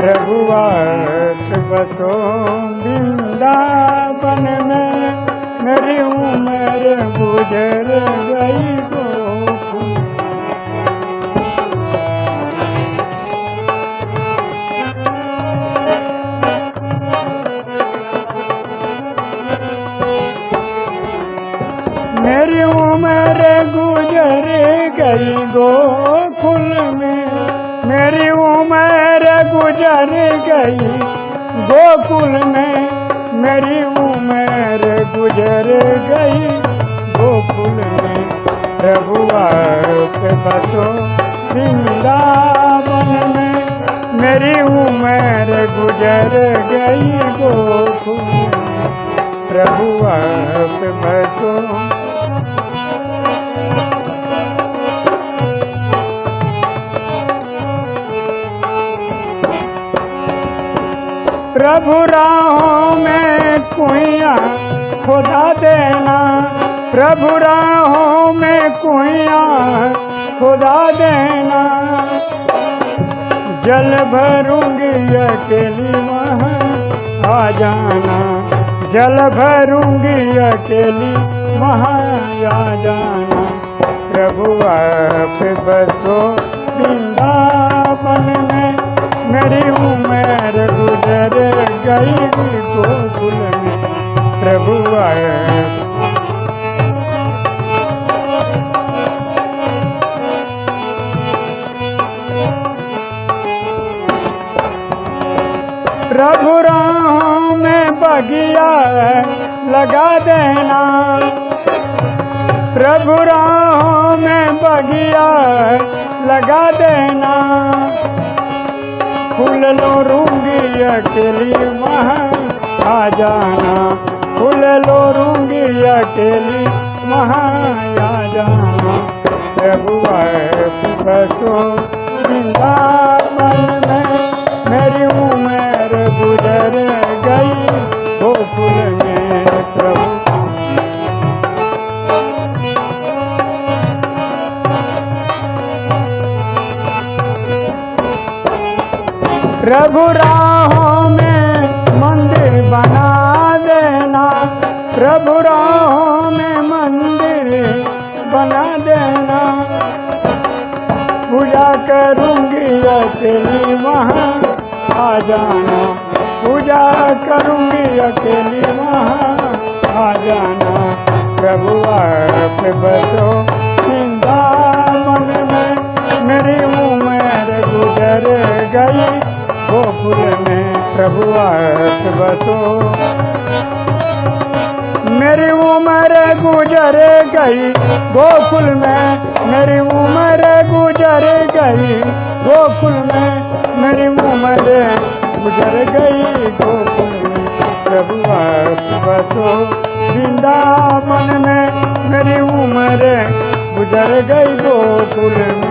प्रभुआत बसो वृंदावन में, मेरी उम्र गुजर गई मेरी उम्र गुजर गई गोकुल में, मेरी उम्र गुजर गई। गोकुल में मेरी उम्र गुजर गई। गोकुल में प्रभु बसो। वृंदावन में मेरी उम्र गुजर गई। गोकुल में आप प्रभु राहों में कुइया खुदा देना। प्रभु राहों में कुइया खुदा देना। जल भरूँगी अकेली वहाँ आ जाना जल भरूँगी अकेली वहाँ आ जाना प्रभु आप बसो प्रभु प्रभु राम में बगिया लगा देना। प्रभु राम में बगिया लगा देना। फूल लो रूँगी अकेली जाना। फूल लो रूँगी अकेली महाया जाना बसो, वृंदावन में मेरी उम्र गुजर गई। गोकुल में प्रभु। प्रभु राहों में प्रभु राहों में मंदिर बना देना। पूजा करूँगी अकेली वहाँ, आ जाना। पूजा करूँगी अकेली वहाँ, आ जाना। प्रभु आप बचो में। गुजर गई, गोकुल में प्रभु आप बचो। मेरी उम्र गुजर गई गोकुल में मेरी उम्र गुजर गई गोकुल में मेरी उम्र गुजर गई गोकुल में प्रभु आप बसो वृंदावन में मेरी उम्र गुजर गई गोकुल में